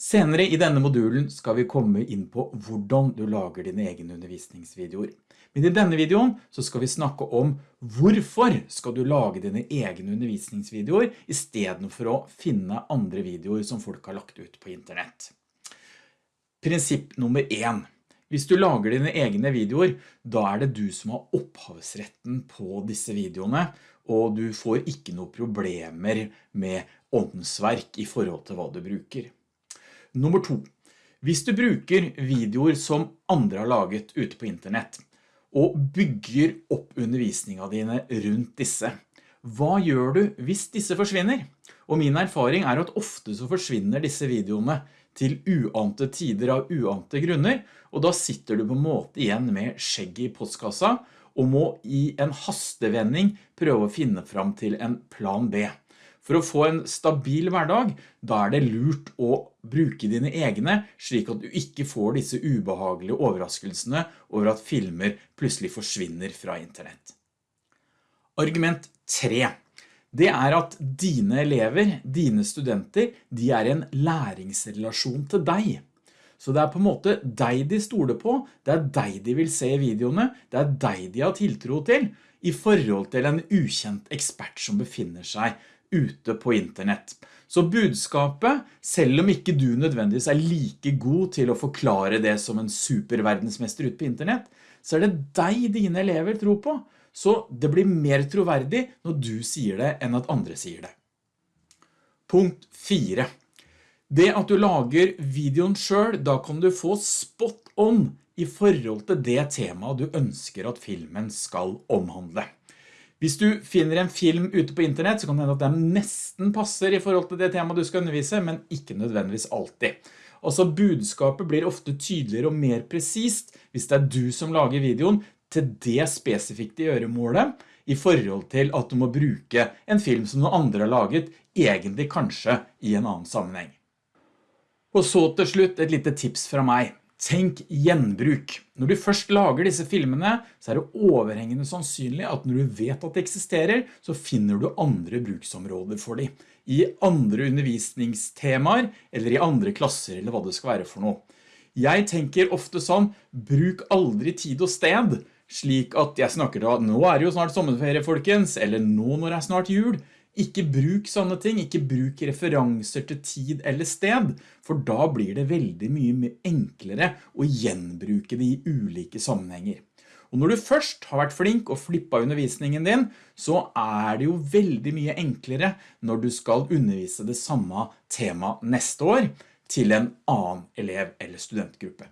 Senere i denne modulen skal vi komme inn på hvordan du lager dine egne undervisningsvideoer. Men i denne videoen så skal vi snakke om hvorfor skal du lage dine egne undervisningsvideoer i stedet for å finne andre videoer som folk har lagt ut på internett. Prinsipp nummer 1. Hvis du lager dine egne videoer, da er det du som har opphavsretten på disse videoene, og du får ikke noe problemer med åndsverk i forhold til hva du bruker. Nummer to. Hvis du bruker videoer som andre har laget ute på internett, og bygger opp undervisningen dine rundt disse, hva gjør du hvis disse forsvinner? Og min erfaring er at ofte så forsvinner disse videoene til uante tider av uante grunner, og da sitter du på en måte igjen med skjegg i postkassa, og må i en hastevending prøve å finne fram til en plan B. For å få en stabil hverdag, da er det lurt å bruke dine egne, slik at du ikke får disse ubehagelige overraskelsene over at filmer plutselig forsvinner fra internett. Argument 3. Det er at dine elever, dine studenter, de er en læringsrelasjon til deg. Så det er på en måte deg de stoler på, det er deg de vil se i videoene, det er deg de har tiltro til, i forhold til en ukjent ekspert som befinner seg ute på internett. Så budskapet, selv om ikke du nødvendigvis er like god til å forklare det som en superverdensmester ute på internett, så er det deg dine elever tror på. Så det blir mer troverdig når du sier det enn at andre sier det. Punkt 4. Det at du lager videoen selv, da kan du få spot on i forhold til det temaet du ønsker at filmen skal omhandle. Hvis du finner en film ute på internett, så kan det hende at den nesten passer i forhold til det temaet du skal undervise, men ikke nødvendigvis alltid. Altså budskapet blir ofte tydeligere og mer presist hvis det er du som lager videoen til det spesifikke gjøremålet, i forhold til at du må bruke en film som noen andre har laget, egentlig kanskje i en annen sammenheng. Og så til slutt et lite tips fra meg. Tenk gjenbruk. Når du først lager disse filmene, så er det overhengende sannsynlig at når du vet at det eksisterer, så finner du andre bruksområder for dem. I andre undervisningstemaer, eller i andre klasser, eller hva det skal være for noe. Jeg tenker ofte sånn, bruk aldri tid og sted, slik at jeg snakker da, nå er det jo snart sommerferie folkens, eller nå når det er snart jul, ikke bruk sånne ting, ikke bruk referanser til tid eller sted, for da blir det veldig mye enklere å gjenbruke det i ulike sammenhenger. Og når du først har vært flink og flippet undervisningen din, så er det jo veldig mye enklere når du skal undervise det samme tema neste år til en annen elev eller studentgruppe.